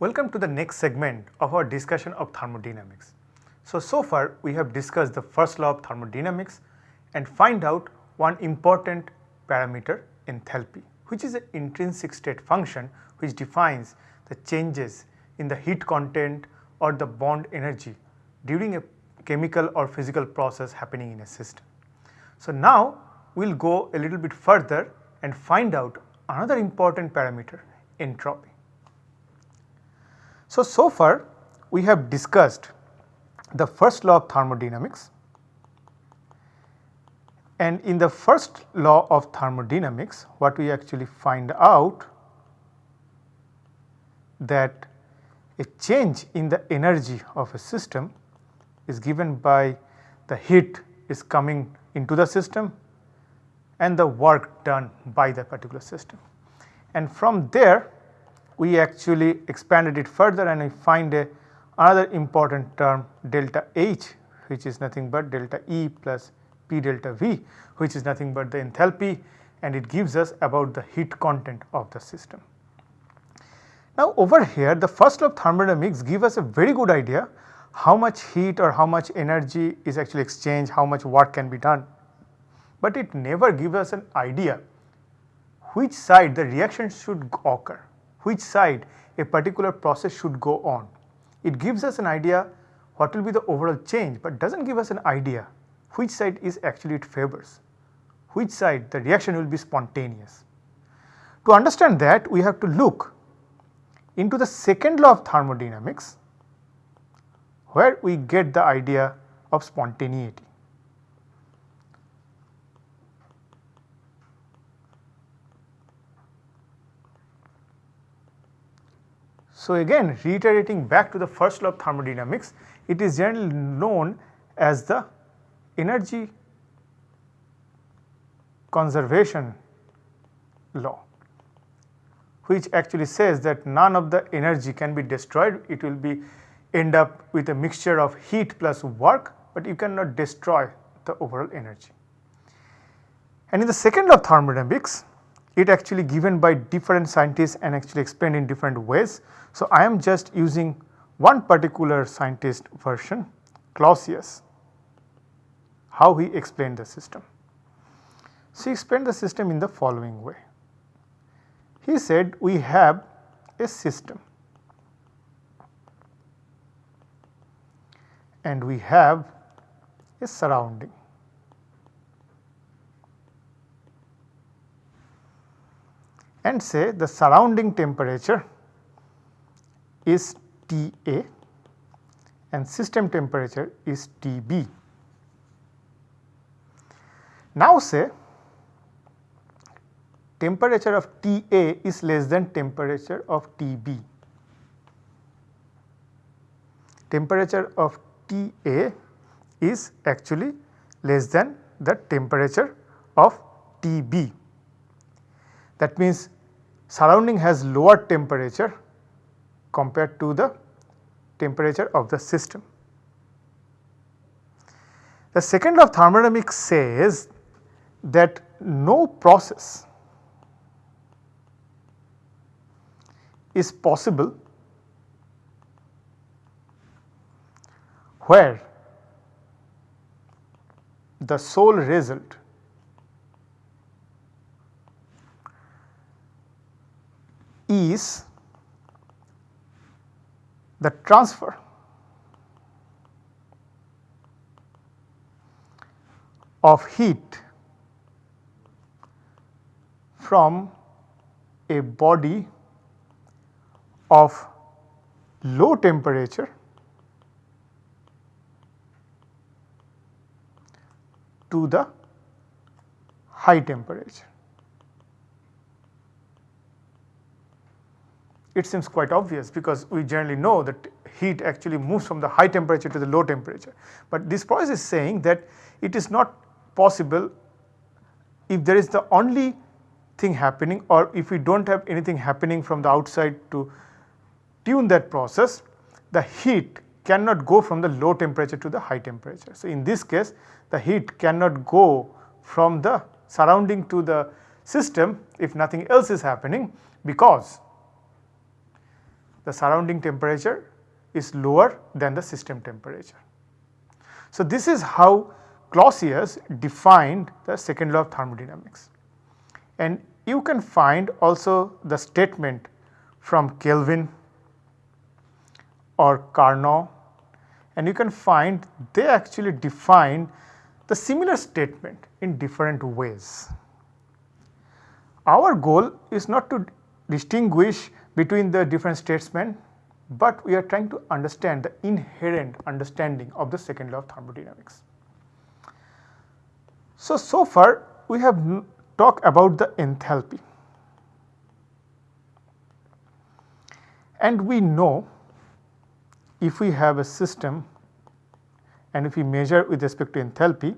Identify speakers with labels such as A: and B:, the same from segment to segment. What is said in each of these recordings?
A: Welcome to the next segment of our discussion of thermodynamics. So, so far we have discussed the first law of thermodynamics and find out one important parameter enthalpy which is an intrinsic state function which defines the changes in the heat content or the bond energy during a chemical or physical process happening in a system. So, now we will go a little bit further and find out another important parameter entropy. So, so far we have discussed the first law of thermodynamics and in the first law of thermodynamics what we actually find out that a change in the energy of a system is given by the heat is coming into the system and the work done by the particular system. And from there we actually expanded it further and we find a another important term delta H which is nothing but delta E plus P delta V which is nothing but the enthalpy and it gives us about the heat content of the system. Now over here the first law of thermodynamics give us a very good idea how much heat or how much energy is actually exchanged, how much work can be done. But it never gives us an idea which side the reaction should occur, which side a particular process should go on. It gives us an idea what will be the overall change, but does not give us an idea which side is actually it favors, which side the reaction will be spontaneous. To understand that we have to look into the second law of thermodynamics where we get the idea of spontaneity. So, again reiterating back to the first law of thermodynamics, it is generally known as the energy conservation law which actually says that none of the energy can be destroyed, it will be end up with a mixture of heat plus work, but you cannot destroy the overall energy. And in the second law of thermodynamics, it actually given by different scientists and actually explained in different ways. So, I am just using one particular scientist version Clausius, how he explained the system. So, he explained the system in the following way. He said we have a system and we have a surrounding. And say the surrounding temperature is Ta and system temperature is Tb. Now say temperature of Ta is less than temperature of Tb. Temperature of Ta is actually less than the temperature of Tb. That means surrounding has lower temperature compared to the temperature of the system. The second law of thermodynamics says that no process is possible where the sole result is the transfer of heat from a body of low temperature to the high temperature. It seems quite obvious because we generally know that heat actually moves from the high temperature to the low temperature. But this process is saying that it is not possible if there is the only thing happening or if we do not have anything happening from the outside to tune that process, the heat cannot go from the low temperature to the high temperature. So, in this case the heat cannot go from the surrounding to the system if nothing else is happening because the surrounding temperature is lower than the system temperature. So, this is how Clausius defined the second law of thermodynamics and you can find also the statement from Kelvin or Carnot and you can find they actually define the similar statement in different ways. Our goal is not to distinguish between the different statesmen, but we are trying to understand the inherent understanding of the second law of thermodynamics. So, so far we have talked about the enthalpy and we know if we have a system and if we measure with respect to enthalpy,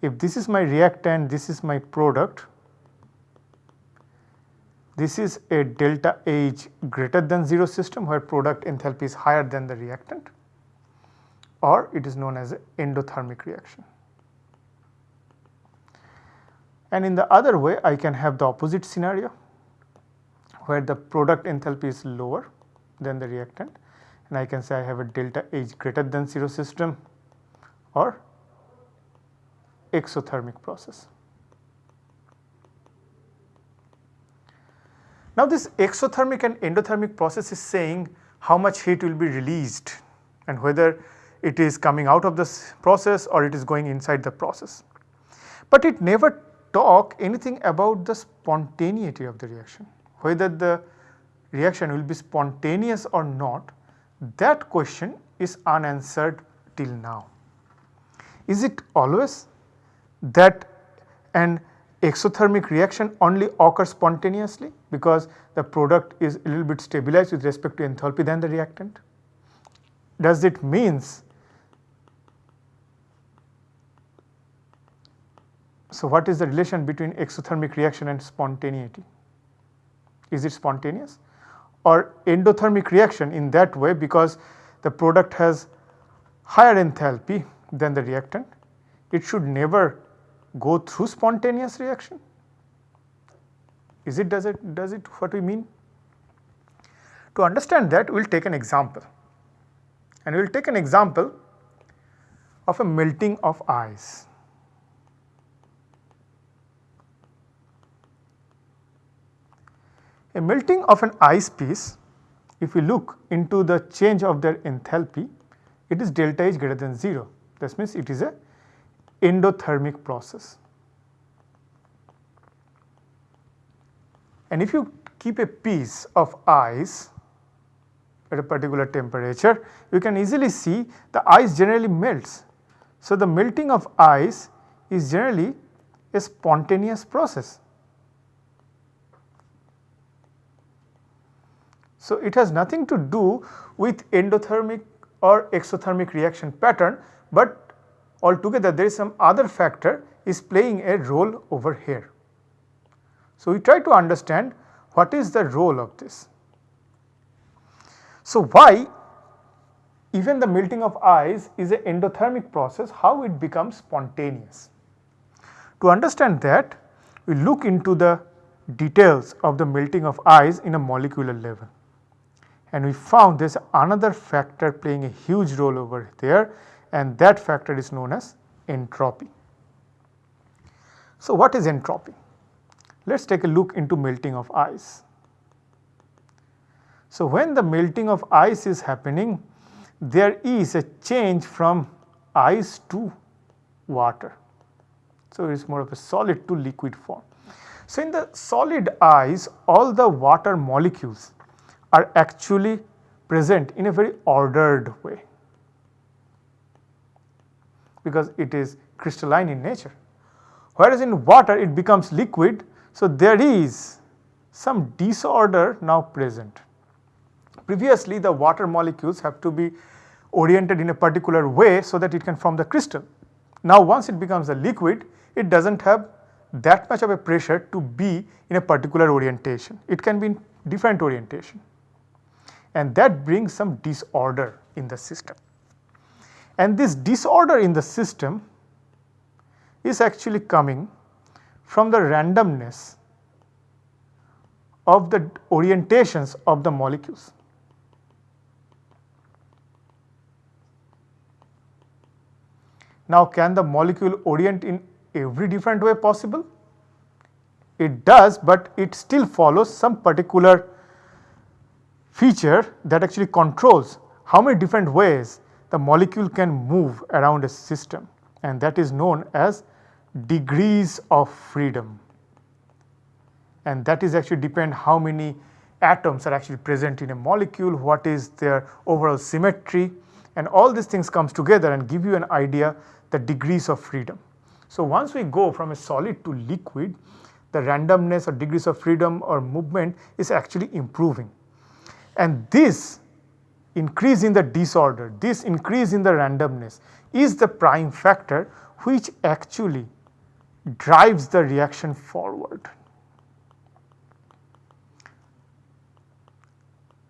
A: if this is my reactant, this is my product, this is a delta H greater than 0 system where product enthalpy is higher than the reactant or it is known as endothermic reaction. And in the other way I can have the opposite scenario where the product enthalpy is lower than the reactant and I can say I have a delta H greater than 0 system or exothermic process. Now this exothermic and endothermic process is saying how much heat will be released and whether it is coming out of this process or it is going inside the process. But it never talk anything about the spontaneity of the reaction, whether the reaction will be spontaneous or not that question is unanswered till now. Is it always that an exothermic reaction only occurs spontaneously because the product is a little bit stabilized with respect to enthalpy than the reactant? Does it means So, what is the relation between exothermic reaction and spontaneity? Is it spontaneous? or endothermic reaction in that way because the product has higher enthalpy than the reactant, it should never go through spontaneous reaction. Is it does it does it what we mean? To understand that we will take an example and we will take an example of a melting of ice. A melting of an ice piece, if we look into the change of their enthalpy, it is delta H greater than 0. This means it is a endothermic process. And if you keep a piece of ice at a particular temperature, you can easily see the ice generally melts. So, the melting of ice is generally a spontaneous process. So, it has nothing to do with endothermic or exothermic reaction pattern, but altogether there is some other factor is playing a role over here. So, we try to understand what is the role of this. So, why even the melting of ice is an endothermic process, how it becomes spontaneous. To understand that, we look into the details of the melting of ice in a molecular level and we found there is another factor playing a huge role over there and that factor is known as entropy. So, what is entropy? Let us take a look into melting of ice. So, when the melting of ice is happening, there is a change from ice to water. So, it is more of a solid to liquid form. So, in the solid ice all the water molecules are actually present in a very ordered way because it is crystalline in nature. Whereas in water it becomes liquid, so there is some disorder now present. Previously the water molecules have to be oriented in a particular way so that it can form the crystal. Now once it becomes a liquid, it does not have that much of a pressure to be in a particular orientation. It can be in different orientation and that brings some disorder in the system. And this disorder in the system is actually coming from the randomness of the orientations of the molecules. Now can the molecule orient in every different way possible? It does but it still follows some particular feature that actually controls how many different ways the molecule can move around a system and that is known as degrees of freedom and that is actually depend how many atoms are actually present in a molecule, what is their overall symmetry and all these things comes together and give you an idea the degrees of freedom. So, once we go from a solid to liquid the randomness or degrees of freedom or movement is actually improving and this increase in the disorder, this increase in the randomness is the prime factor which actually drives the reaction forward.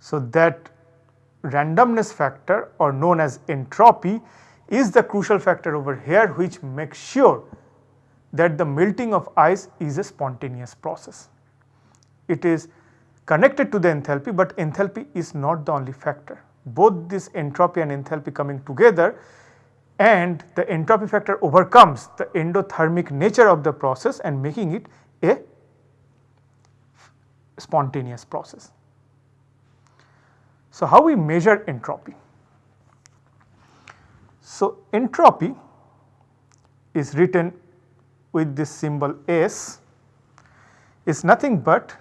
A: So, that randomness factor or known as entropy is the crucial factor over here which makes sure that the melting of ice is a spontaneous process. It is connected to the enthalpy, but enthalpy is not the only factor. Both this entropy and enthalpy coming together and the entropy factor overcomes the endothermic nature of the process and making it a spontaneous process. So, how we measure entropy? So, entropy is written with this symbol S is nothing but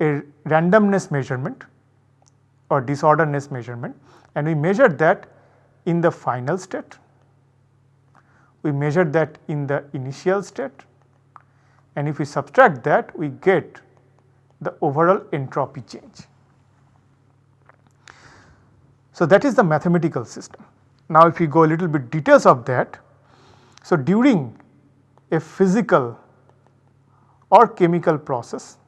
A: a randomness measurement or disorderness measurement and we measure that in the final state, we measure that in the initial state and if we subtract that we get the overall entropy change. So, that is the mathematical system. Now, if we go a little bit details of that, so during a physical or chemical process,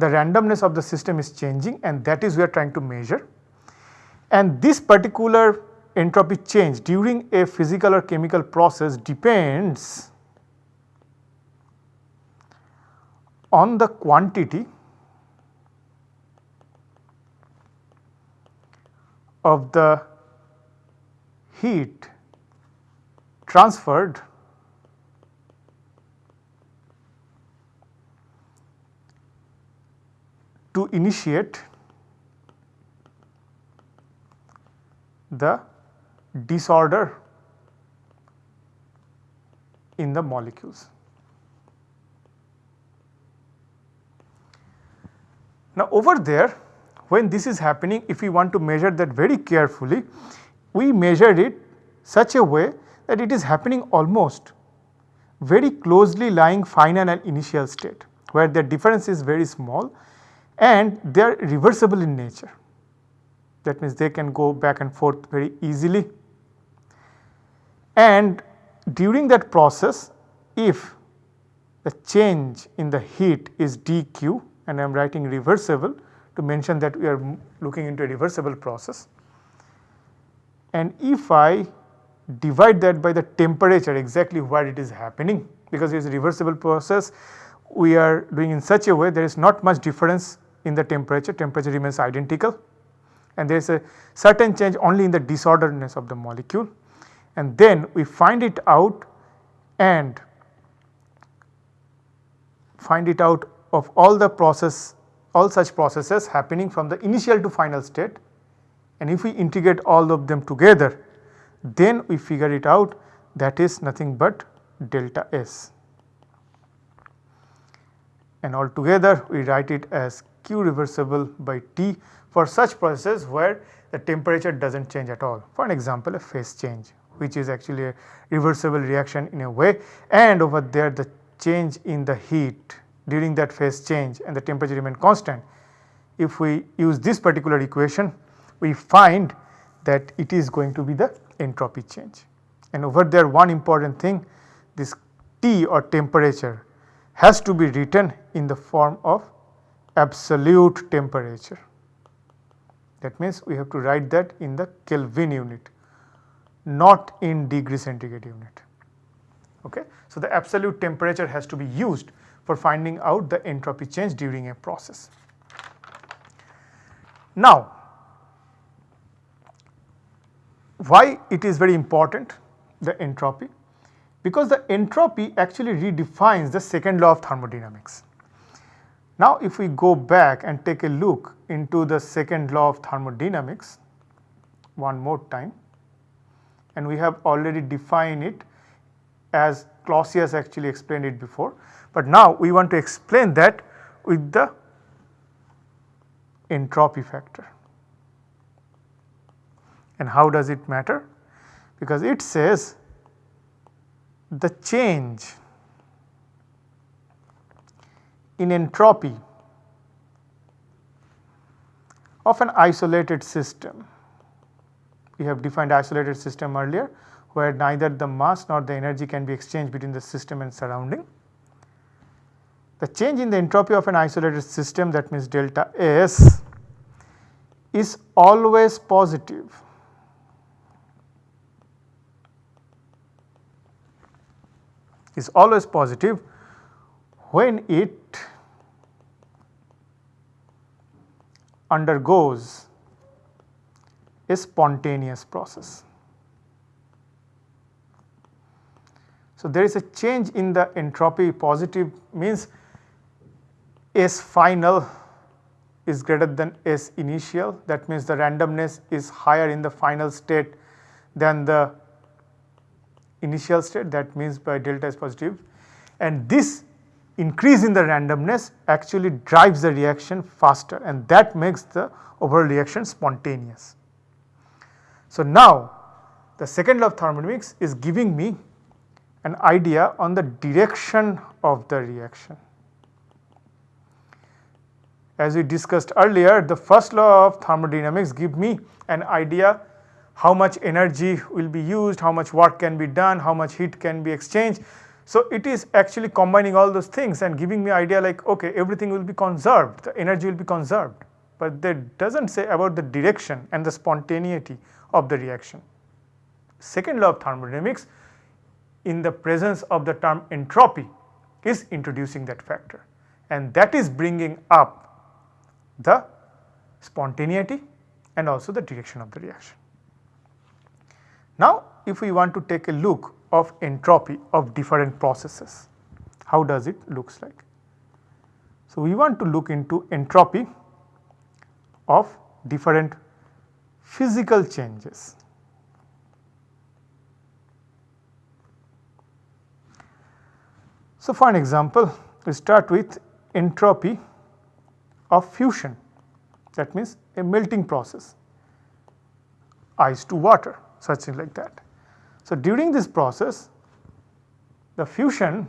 A: the randomness of the system is changing and that is we are trying to measure. And this particular entropy change during a physical or chemical process depends on the quantity of the heat transferred to initiate the disorder in the molecules. Now over there when this is happening if we want to measure that very carefully we measured it such a way that it is happening almost very closely lying final and initial state where the difference is very small and they are reversible in nature. That means they can go back and forth very easily and during that process if the change in the heat is dq and I am writing reversible to mention that we are looking into a reversible process. And if I divide that by the temperature exactly where it is happening because it is a reversible process we are doing in such a way there is not much difference in the temperature, temperature remains identical. And there is a certain change only in the disorderness of the molecule. And then we find it out and find it out of all the process all such processes happening from the initial to final state. And if we integrate all of them together then we figure it out that is nothing but delta S. And altogether we write it as Q reversible by T for such processes where the temperature does not change at all. For an example a phase change which is actually a reversible reaction in a way and over there the change in the heat during that phase change and the temperature remain constant. If we use this particular equation we find that it is going to be the entropy change. And over there one important thing this T or temperature has to be written in the form of absolute temperature. That means we have to write that in the Kelvin unit not in degree centigrade unit. Okay. So, the absolute temperature has to be used for finding out the entropy change during a process. Now, why it is very important the entropy? Because the entropy actually redefines the second law of thermodynamics. Now if we go back and take a look into the second law of thermodynamics one more time and we have already defined it as Clausius actually explained it before. But now we want to explain that with the entropy factor. And how does it matter? Because it says the change in entropy of an isolated system. We have defined isolated system earlier where neither the mass nor the energy can be exchanged between the system and surrounding. The change in the entropy of an isolated system that means delta S is always positive. is always positive when it undergoes a spontaneous process. So, there is a change in the entropy positive means S final is greater than S initial. That means the randomness is higher in the final state than the initial state. That means by delta is positive. And this increase in the randomness actually drives the reaction faster and that makes the overall reaction spontaneous. So, now the second law of thermodynamics is giving me an idea on the direction of the reaction. As we discussed earlier the first law of thermodynamics give me an idea how much energy will be used, how much work can be done, how much heat can be exchanged. So, it is actually combining all those things and giving me idea like okay everything will be conserved, the energy will be conserved, but that does not say about the direction and the spontaneity of the reaction. Second law of thermodynamics in the presence of the term entropy is introducing that factor and that is bringing up the spontaneity and also the direction of the reaction. Now if we want to take a look of entropy of different processes, how does it looks like? So we want to look into entropy of different physical changes. So, for an example, we start with entropy of fusion that means a melting process ice to water something like that. So, during this process the fusion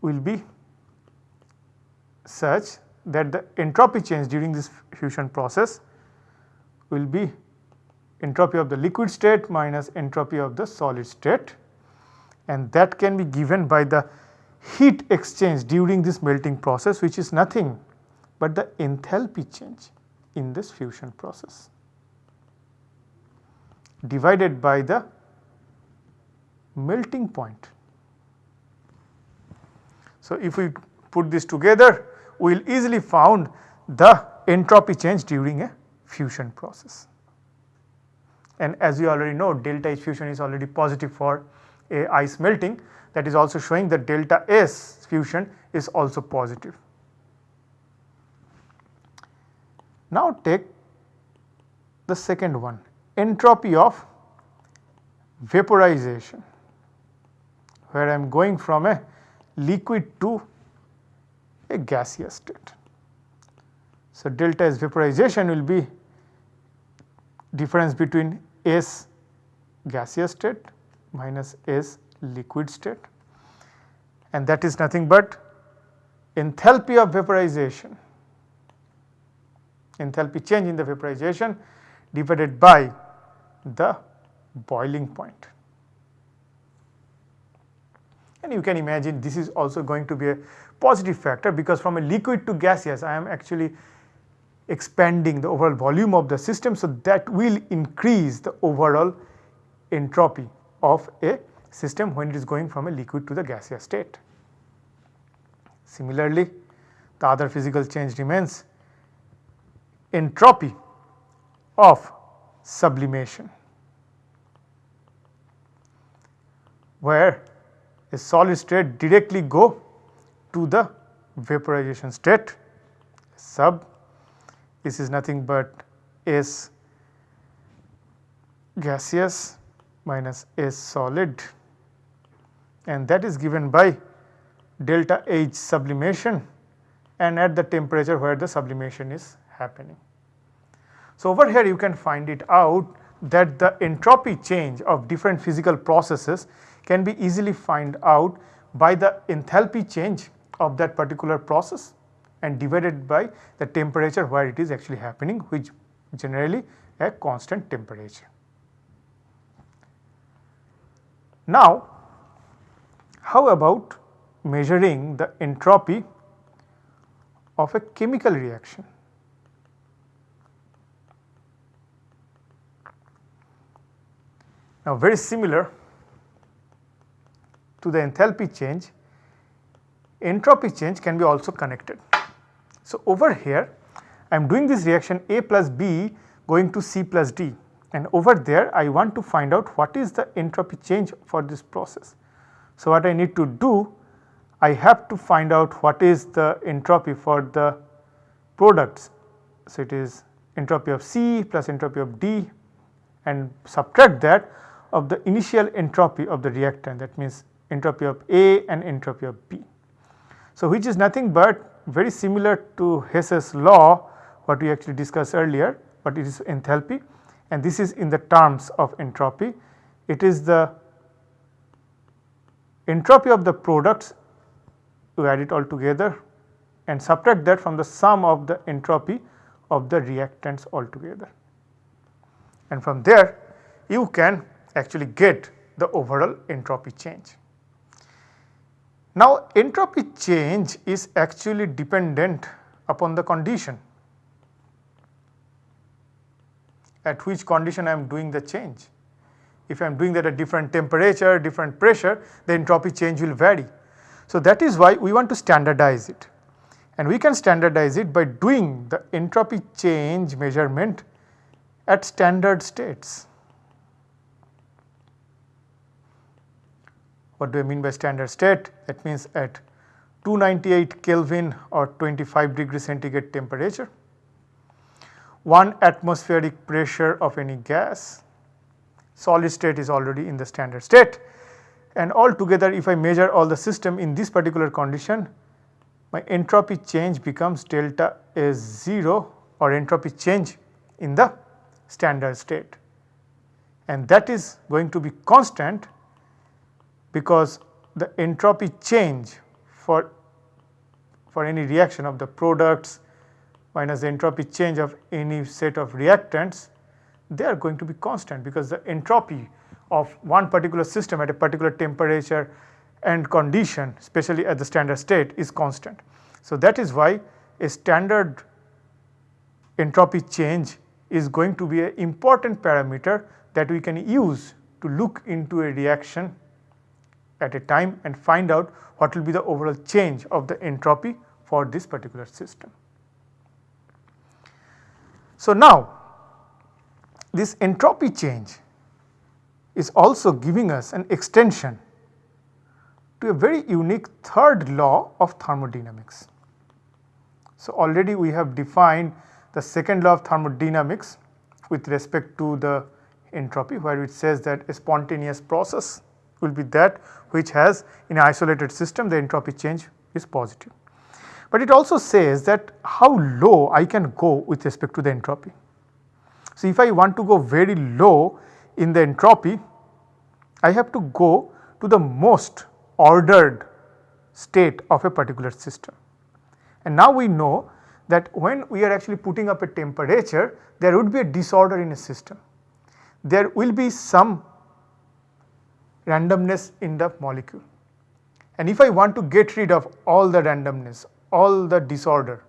A: will be such that the entropy change during this fusion process will be entropy of the liquid state minus entropy of the solid state. And that can be given by the heat exchange during this melting process which is nothing but the enthalpy change in this fusion process divided by the melting point. So, if we put this together we will easily found the entropy change during a fusion process. And as you already know delta H fusion is already positive for a ice melting that is also showing that delta S fusion is also positive. Now take the second one entropy of vaporization where I am going from a liquid to a gaseous state. So, delta S vaporization will be difference between S gaseous state minus S liquid state and that is nothing but enthalpy of vaporization, enthalpy change in the vaporization divided by the boiling point. And you can imagine this is also going to be a positive factor because from a liquid to gaseous I am actually expanding the overall volume of the system. So, that will increase the overall entropy of a system when it is going from a liquid to the gaseous state. Similarly, the other physical change remains entropy of sublimation where a solid state directly go to the vaporization state sub this is nothing but S gaseous minus S solid and that is given by delta H sublimation and at the temperature where the sublimation is happening. So, over here you can find it out that the entropy change of different physical processes can be easily find out by the enthalpy change of that particular process and divided by the temperature where it is actually happening which generally a constant temperature. Now, how about measuring the entropy of a chemical reaction? Now, very similar to the enthalpy change, entropy change can be also connected. So, over here I am doing this reaction A plus B going to C plus D and over there I want to find out what is the entropy change for this process. So, what I need to do I have to find out what is the entropy for the products. So, it is entropy of C plus entropy of D and subtract that of the initial entropy of the reactant that means entropy of A and entropy of B. So, which is nothing but very similar to Hess's law what we actually discussed earlier, but it is enthalpy and this is in the terms of entropy. It is the entropy of the products you add it all together and subtract that from the sum of the entropy of the reactants altogether. And from there you can actually get the overall entropy change. Now entropy change is actually dependent upon the condition at which condition I am doing the change. If I am doing that at different temperature, different pressure, the entropy change will vary. So that is why we want to standardize it and we can standardize it by doing the entropy change measurement at standard states. What do I mean by standard state? That means at 298 Kelvin or 25 degree centigrade temperature, 1 atmospheric pressure of any gas, solid state is already in the standard state and altogether if I measure all the system in this particular condition, my entropy change becomes delta S 0 or entropy change in the standard state and that is going to be constant because the entropy change for, for any reaction of the products minus the entropy change of any set of reactants they are going to be constant because the entropy of one particular system at a particular temperature and condition especially at the standard state is constant. So, that is why a standard entropy change is going to be an important parameter that we can use to look into a reaction at a time and find out what will be the overall change of the entropy for this particular system. So, now this entropy change is also giving us an extension to a very unique third law of thermodynamics. So, already we have defined the second law of thermodynamics with respect to the entropy where it says that a spontaneous process will be that which has in an isolated system the entropy change is positive. But it also says that how low I can go with respect to the entropy. So, if I want to go very low in the entropy, I have to go to the most ordered state of a particular system. And now we know that when we are actually putting up a temperature, there would be a disorder in a system. There will be some randomness in the molecule. And if I want to get rid of all the randomness, all the disorder,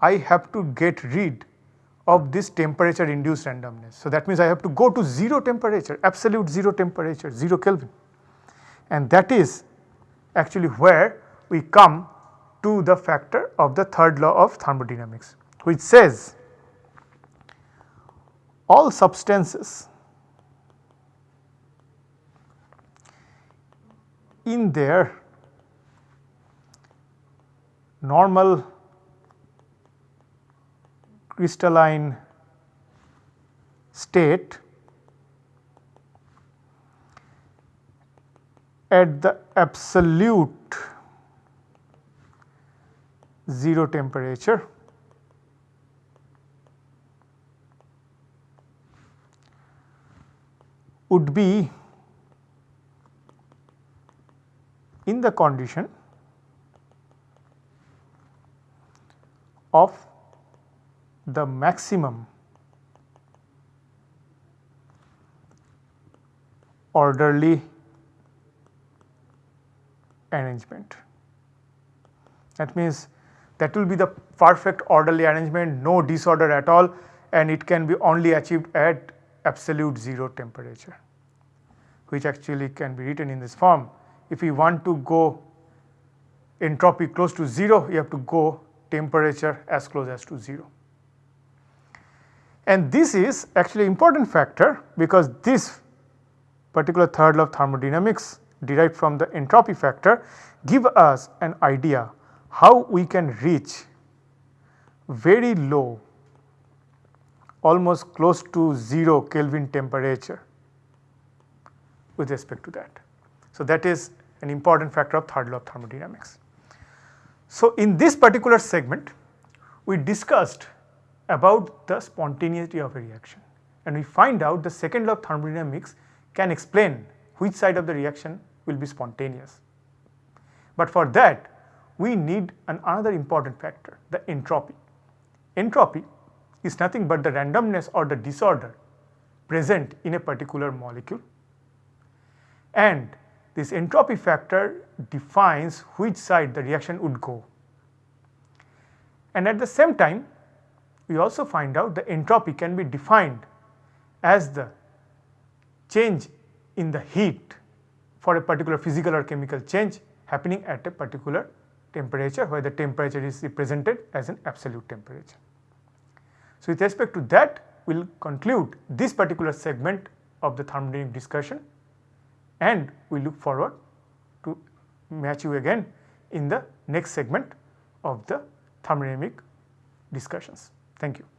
A: I have to get rid of this temperature induced randomness. So, that means I have to go to 0 temperature, absolute 0 temperature, 0 Kelvin and that is actually where we come to the factor of the third law of thermodynamics which says all substances in their normal crystalline state at the absolute 0 temperature. Would be in the condition of the maximum orderly arrangement. That means that will be the perfect orderly arrangement, no disorder at all and it can be only achieved at absolute 0 temperature which actually can be written in this form. If we want to go entropy close to 0, you have to go temperature as close as to 0. And this is actually important factor because this particular third law of thermodynamics derived from the entropy factor give us an idea how we can reach very low almost close to 0 Kelvin temperature with respect to that. So, that is an important factor of third law of thermodynamics. So, in this particular segment we discussed about the spontaneity of a reaction and we find out the second law of thermodynamics can explain which side of the reaction will be spontaneous. But for that we need an another important factor the entropy. Entropy is nothing but the randomness or the disorder present in a particular molecule and this entropy factor defines which side the reaction would go. And at the same time we also find out the entropy can be defined as the change in the heat for a particular physical or chemical change happening at a particular temperature where the temperature is represented as an absolute temperature. So, with respect to that we will conclude this particular segment of the thermodynamic discussion and we look forward to match you again in the next segment of the thermodynamic discussions. Thank you.